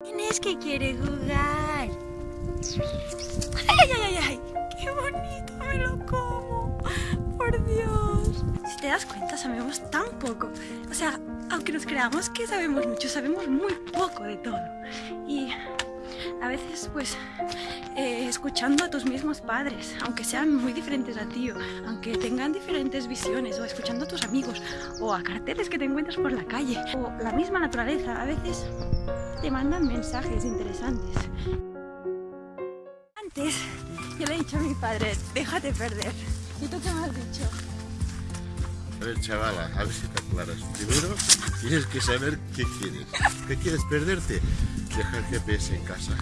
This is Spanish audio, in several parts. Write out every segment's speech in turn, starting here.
¿Quién es que quiere jugar? ¡Ay, ay, ay, ay! ¡Qué bonito! ¡Me lo como! ¡Por Dios! Si te das cuenta, sabemos tan poco. O sea, aunque nos creamos que sabemos mucho, sabemos muy poco de todo. Y a veces, pues, eh, escuchando a tus mismos padres, aunque sean muy diferentes a ti, aunque tengan diferentes visiones, o escuchando a tus amigos, o a carteles que te encuentras por la calle, o la misma naturaleza, a veces te mandan mensajes interesantes. Antes, yo le he dicho a mi padre, déjate perder. ¿Y tú qué me has dicho? A ver, chavala, a ver si te aclaras. Primero, tienes que saber qué quieres. ¿Qué quieres perderte? Deja el GPS en casa.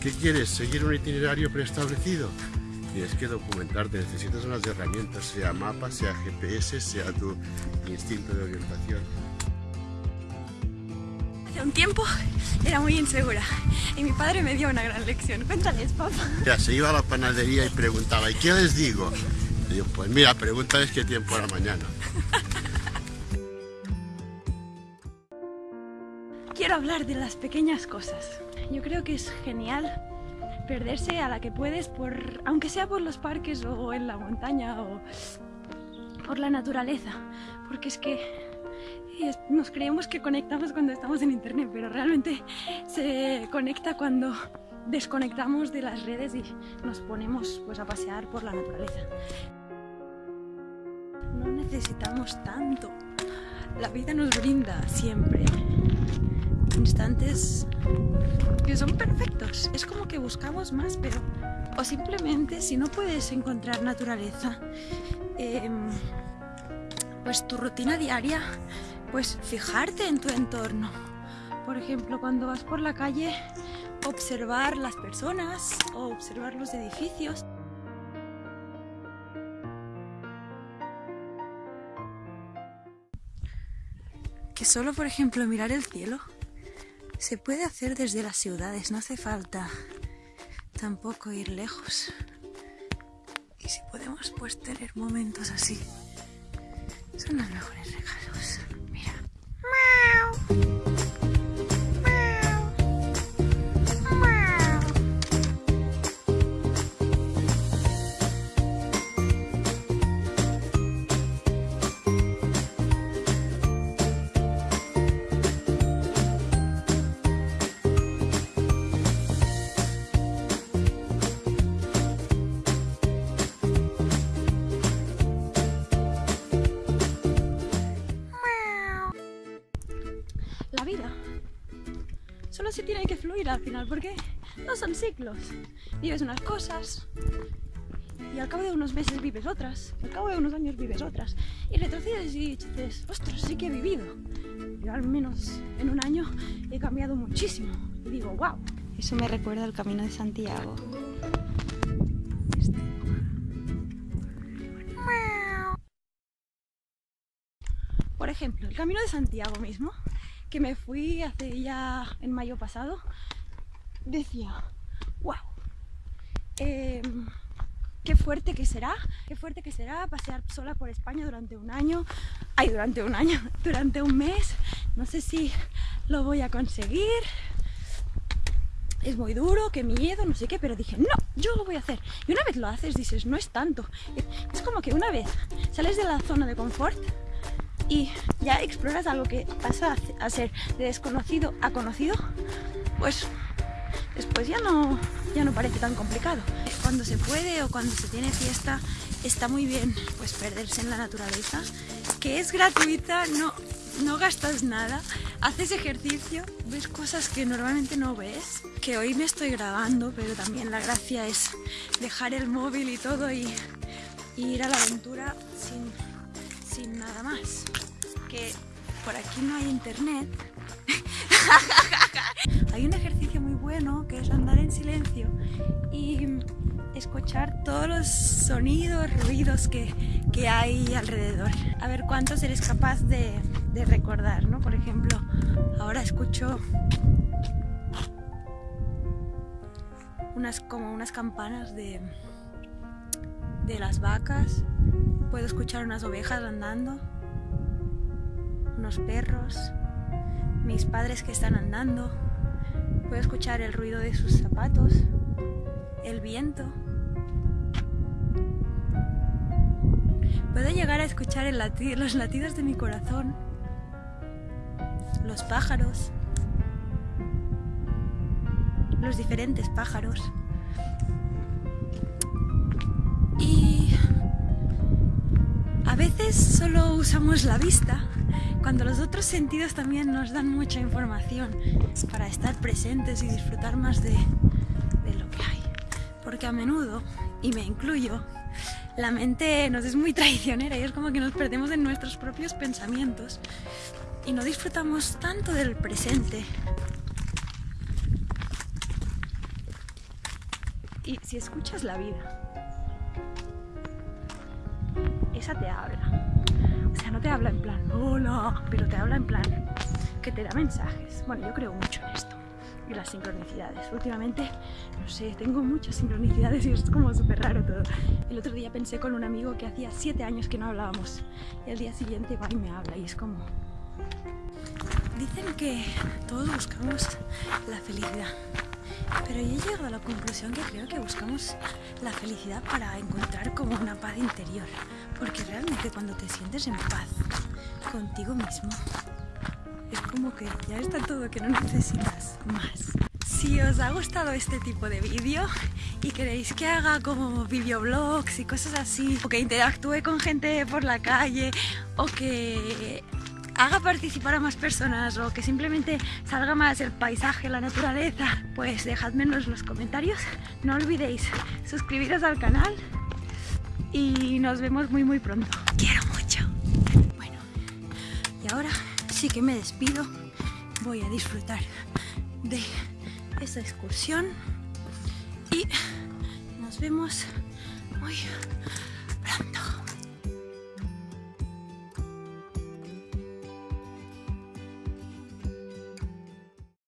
¿Qué quieres? ¿Seguir un itinerario preestablecido? Tienes que documentarte, necesitas unas herramientas, sea mapa, sea GPS, sea tu instinto de orientación. Hace un tiempo era muy insegura y mi padre me dio una gran lección. Cuéntales, papá. Ya, se iba a la panadería y preguntaba, ¿y qué les digo? Le digo, pues mira, pregúntales qué tiempo era mañana. Quiero hablar de las pequeñas cosas. Yo creo que es genial perderse a la que puedes, por, aunque sea por los parques o en la montaña o por la naturaleza, porque es que nos creemos que conectamos cuando estamos en internet, pero realmente se conecta cuando desconectamos de las redes y nos ponemos pues a pasear por la naturaleza. No necesitamos tanto. La vida nos brinda siempre instantes que son perfectos. Es como que buscamos más, pero... O simplemente si no puedes encontrar naturaleza, em, pues tu rutina diaria, pues fijarte en tu entorno. Por ejemplo, cuando vas por la calle, observar las personas o observar los edificios. Que solo, por ejemplo, mirar el cielo se puede hacer desde las ciudades, no hace falta tampoco ir lejos. Y si podemos pues tener momentos así, son los mejores regalos. Mira. La vida solo se tiene que fluir al final, porque no son ciclos. Vives unas cosas y al cabo de unos meses vives otras, al cabo de unos años vives otras. Y retrocedes y dices, ostras, sí que he vivido. Yo al menos en un año he cambiado muchísimo. Y digo, wow. Eso me recuerda al Camino de Santiago. Este. Por ejemplo, el Camino de Santiago mismo, que me fui hace ya en mayo pasado, decía, wow, qué fuerte que será, qué fuerte que será pasear sola por España durante un año, ay, durante un año, durante un mes, no sé si lo voy a conseguir, es muy duro, qué miedo, no sé qué, pero dije, no, yo lo voy a hacer. Y una vez lo haces, dices, no es tanto. Es como que una vez sales de la zona de confort y ya exploras algo que pasa a ser de desconocido a conocido, pues después ya no, ya no parece tan complicado. Cuando se puede o cuando se tiene fiesta, está muy bien pues perderse en la naturaleza, que es gratuita, no, no gastas nada, haces ejercicio, ves cosas que normalmente no ves, que hoy me estoy grabando, pero también la gracia es dejar el móvil y todo y, ir a la aventura sin, sin nada más. Que por aquí no hay internet. hay un ejercicio muy bueno que es andar en silencio y escuchar todos los sonidos, ruidos que, que hay alrededor. A ver cuántos eres capaz de, de recordar, ¿no? Por ejemplo, ahora escucho unas como unas campanas de, de las vacas. Puedo escuchar unas ovejas andando, unos perros, mis padres que están andando, Puedo escuchar el ruido de sus zapatos, el viento. Puedo llegar a escuchar los latidos de mi corazón, los pájaros, los diferentes pájaros. Y a veces solo usamos la vista cuando los otros sentidos también nos dan mucha información para estar presentes y disfrutar más de, de lo que hay. Porque a menudo, y me incluyo, la mente nos es muy traicionera y es como que nos perdemos en nuestros propios pensamientos y no disfrutamos tanto del presente. Y si escuchas la vida, esa te habla. O sea, no te habla en plan, hola, pero te habla en plan que te da mensajes. Bueno, yo creo mucho en esto y las sincronicidades. Últimamente, no sé, tengo muchas sincronicidades y es como súper raro todo. El otro día pensé con un amigo que hacía siete años que no hablábamos y el día siguiente va y me habla y es como... Dicen que todos buscamos la felicidad, pero yo he llegado a la conclusión que creo que buscamos la felicidad para encontrar como una paz interior, porque realmente cuando te sientes en paz contigo mismo, es como que ya está todo, que no necesitas más. Si os ha gustado este tipo de vídeo y queréis que haga como videoblogs y cosas así, o que interactúe con gente por la calle, o que haga participar a más personas o que simplemente salga más el paisaje, la naturaleza, pues dejadmenos en los comentarios. No olvidéis suscribiros al canal y nos vemos muy muy pronto. Quiero mucho. Bueno, y ahora Así que me despido, voy a disfrutar de esta excursión y nos vemos muy